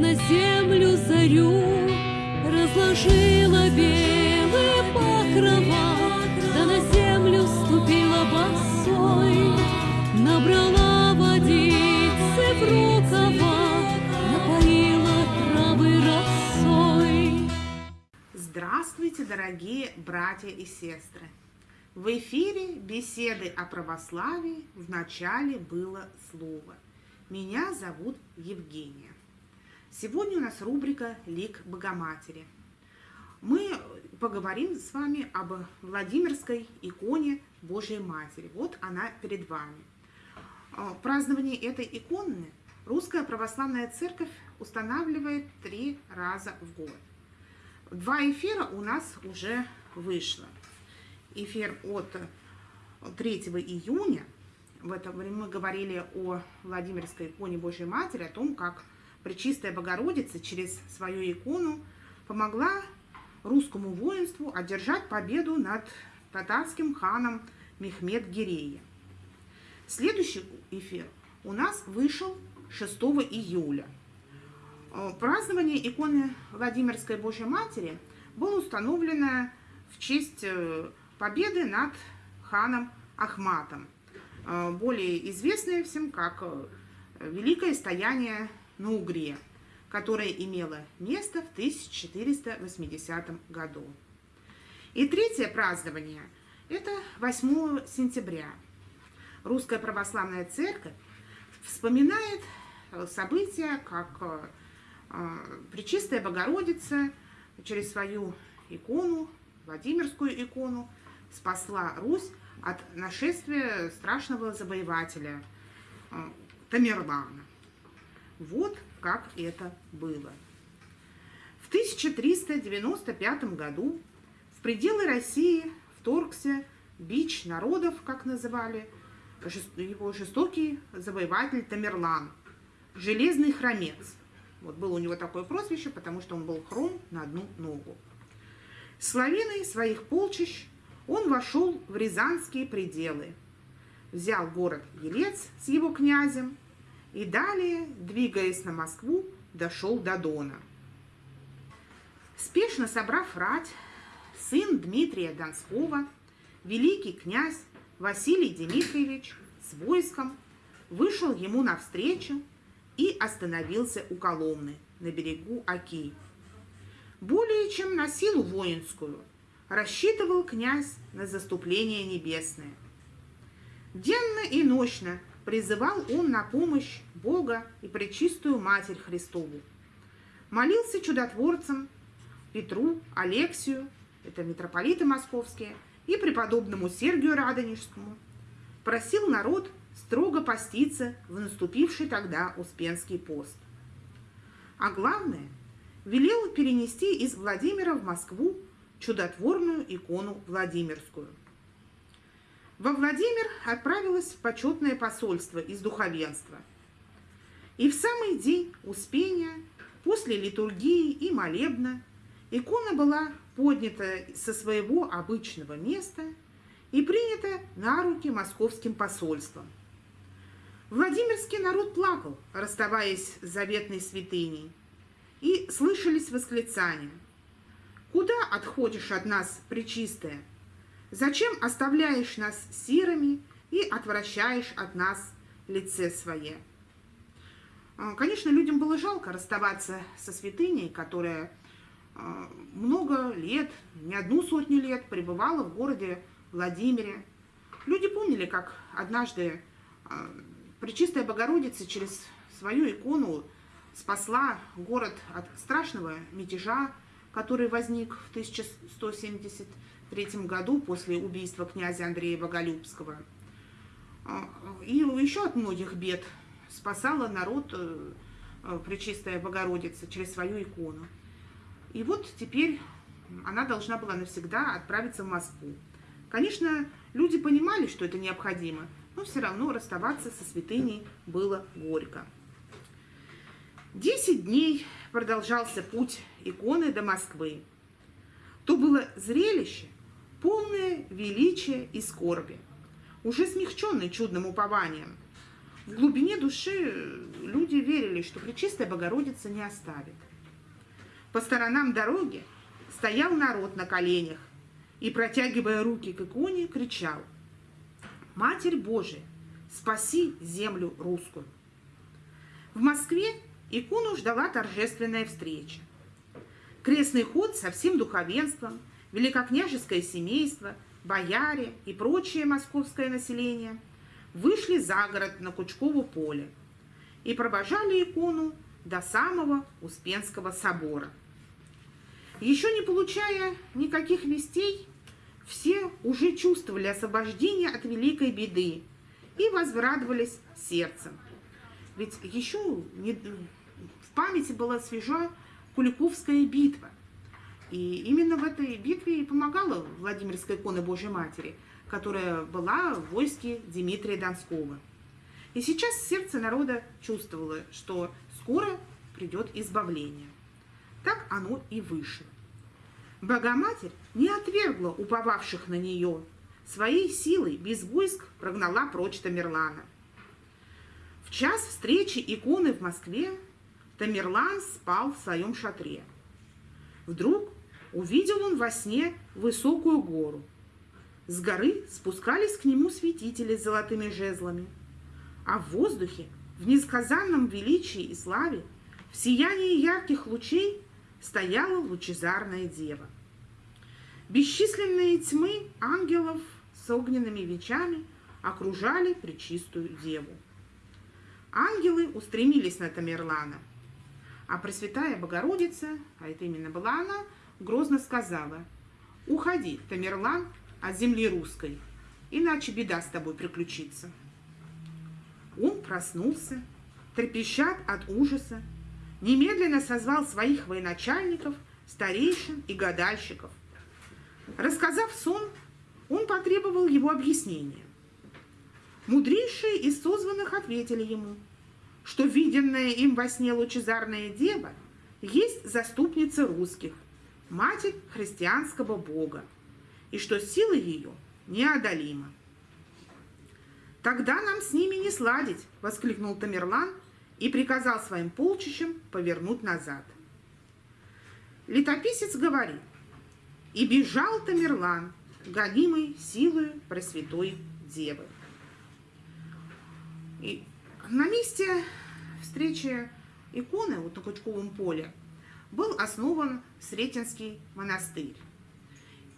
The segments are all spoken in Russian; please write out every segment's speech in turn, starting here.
На землю зарю, разложила белые покрова, да на землю ступила босой, набрала водицы в рукава, напоила травы росой. Здравствуйте, дорогие братья и сестры! В эфире беседы о православии в начале было слово. Меня зовут Евгения. Сегодня у нас рубрика «Лик Богоматери». Мы поговорим с вами об Владимирской иконе Божьей Матери. Вот она перед вами. А, празднование этой иконы Русская Православная Церковь устанавливает три раза в год. Два эфира у нас уже вышло. Эфир от 3 июня. В это время мы говорили о Владимирской иконе Божьей Матери, о том, как Пречистая Богородица через свою икону помогла русскому воинству одержать победу над татарским ханом Мехмед Гирея. Следующий эфир у нас вышел 6 июля. Э, празднование иконы Владимирской Божьей Матери было установлено в честь э, победы над ханом Ахматом, э, более известное всем как Великое стояние на Угре, которое имело место в 1480 году. И третье празднование – это 8 сентября. Русская Православная Церковь вспоминает события, как э, Пречистая Богородица через свою икону, Владимирскую икону, спасла Русь от нашествия страшного завоевателя э, Тамерлана. Вот как это было. В 1395 году в пределы России вторгся бич народов, как называли, его жестокий завоеватель Тамерлан, железный хромец. Вот было у него такое прозвище, потому что он был хром на одну ногу. С лавиной своих полчищ он вошел в Рязанские пределы, взял город Елец с его князем, и далее, двигаясь на Москву, дошел до Дона. Спешно собрав рать, сын Дмитрия Донского, великий князь Василий Дмитриевич с войском вышел ему навстречу и остановился у Коломны на берегу Оки. Более чем на силу воинскую рассчитывал князь на заступление небесное. Денно и ночно призывал он на помощь Бога и Пречистую Матерь Христову. Молился чудотворцам Петру, Алексию, это митрополиты московские, и преподобному Сергию Радонежскому. Просил народ строго поститься в наступивший тогда Успенский пост. А главное, велел перенести из Владимира в Москву чудотворную икону Владимирскую – во Владимир отправилось почетное посольство из духовенства. И в самый день Успения, после литургии и молебна, икона была поднята со своего обычного места и принята на руки московским посольством. Владимирский народ плакал, расставаясь с заветной святыней, и слышались восклицания. «Куда отходишь от нас, Пречистая? Зачем оставляешь нас сирами и отвращаешь от нас лице свое? А, конечно, людям было жалко расставаться со святыней, которая а, много лет, не одну сотню лет пребывала в городе Владимире. Люди помнили, как однажды а, Пречистая Богородица через свою икону спасла город от страшного мятежа, который возник в 1170 1933 году после убийства князя Андрея Боголюбского. А, и еще от многих бед спасала народ э, э, Пречистая Богородица через свою икону. И вот теперь она должна была навсегда отправиться в Москву. Конечно, люди понимали, что это необходимо, но все равно расставаться со святыней было горько. Десять дней продолжался путь иконы до Москвы. То было зрелище, полное величия и скорби, уже смягченный чудным упованием. В глубине души люди верили, что Пречистая Богородица не оставит. По сторонам дороги стоял народ на коленях и, протягивая руки к иконе, кричал «Матерь Божия, спаси землю русскую!» В Москве икону ждала торжественная встреча. Крестный ход со всем духовенством, великокняжеское семейство, бояре и прочее московское население вышли за город на Кучково поле и провожали икону до самого Успенского собора. Еще не получая никаких вестей, все уже чувствовали освобождение от великой беды и возрадовались сердцем. Ведь еще не, в памяти была свежа Куликовская битва. И именно в этой битве и помогала Владимирская икона Божьей Матери, которая была в войске Дмитрия Донского. И сейчас сердце народа чувствовало, что скоро придет избавление. Так оно и вышло. Богоматерь не отвергла уповавших на нее. Своей силой без войск прогнала прочь Тамерлана. В час встречи иконы в Москве Тамерлан спал в своем шатре. Вдруг увидел он во сне высокую гору. С горы спускались к нему святители с золотыми жезлами, а в воздухе, в несказанном величии и славе, в сиянии ярких лучей стояла лучезарная дева. Бесчисленные тьмы ангелов с огненными вечами окружали пречистую деву. Ангелы устремились на Тамерлана, а Пресвятая Богородица, а это именно была она, грозно сказала, «Уходи, Тамерлан, от земли русской, иначе беда с тобой приключится». Он проснулся, трепещат от ужаса, немедленно созвал своих военачальников, старейшин и гадальщиков. Рассказав сон, он потребовал его объяснения. Мудрейшие из созванных ответили ему, что виденная им во сне лучезарная дева есть заступница русских, матерь христианского бога, и что сила ее неодолима. «Тогда нам с ними не сладить!» – воскликнул Тамерлан и приказал своим полчищам повернуть назад. Летописец говорит, «И бежал Тамерлан, гонимый силою Пресвятой Девы». И на месте встречи иконы вот на Кучковом поле был основан Сретенский монастырь.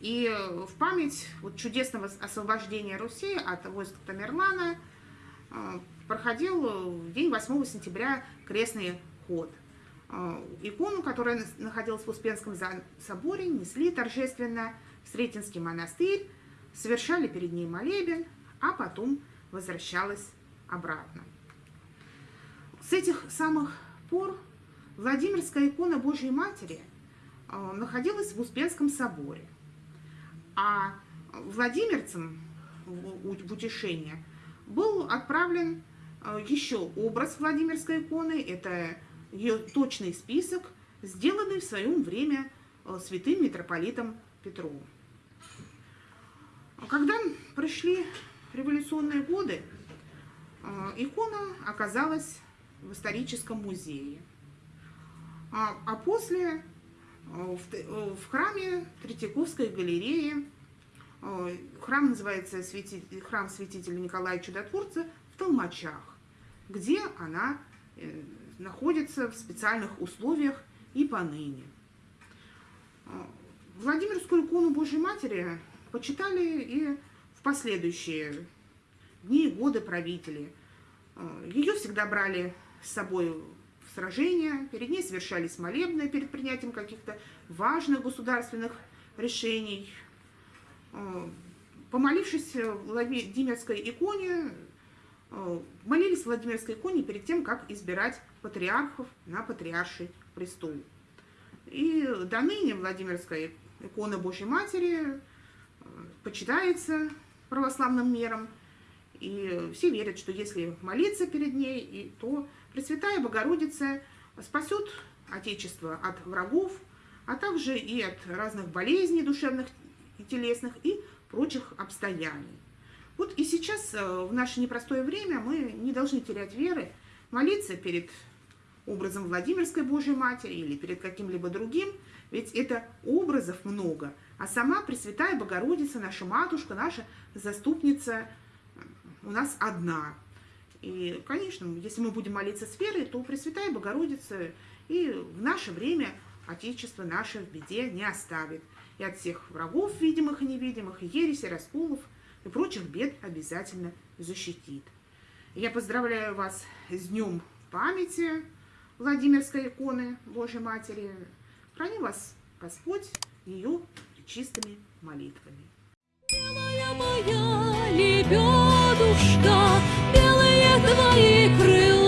И в память вот чудесного освобождения Руси от войск Тамерлана э, проходил в день 8 сентября крестный ход. Икону, которая находилась в Успенском соборе, несли торжественно в Сретенский монастырь, совершали перед ней молебен, а потом возвращалась обратно. С этих самых пор Владимирская икона Божьей Матери а, находилась в Успенском соборе, а владимирцам в утешение был отправлен а, еще образ Владимирской иконы, это ее точный список, сделанный в своем время а, святым митрополитом Петровым. Когда пришли революционные годы, икона оказалась в историческом музее. А, а после в, в храме Третьяковской галереи, храм называется святитель, храм святителя Николая Чудотворца в Толмачах где она э, находится в специальных условиях и поныне. Владимирскую икону Божьей Матери почитали и в последующие дни и годы правители. Ее всегда брали с собой сражения, перед ней совершались молебны перед принятием каких-то важных государственных решений. А, помолившись Владимирской иконе, Э, молились Владимирской иконе перед тем, как избирать патриархов на патриарший престол. И до ныне Владимирская икона Божьей Матери э, почитается православным миром, и все верят, что если молиться перед ней, то Пресвятая Богородица спасет Отечество от врагов, а также и от разных болезней душевных и телесных, и прочих обстояний. Вот и сейчас, э, в наше непростое время, мы не должны терять веры, молиться перед образом Владимирской Божьей Матери или перед каким-либо другим, ведь это образов много, а сама Пресвятая Богородица, наша матушка, наша заступница у нас одна. И, конечно, если мы будем молиться с верой, то Пресвятая Богородица и в наше время Отечество наше в беде не оставит. И от всех врагов, видимых и невидимых, и ереси, расколов и прочих бед обязательно защитит. Я поздравляю вас с Днем памяти Владимирской иконы Божьей Матери. Храни вас Господь ее чистыми молитвами. Белая моя твои крылья.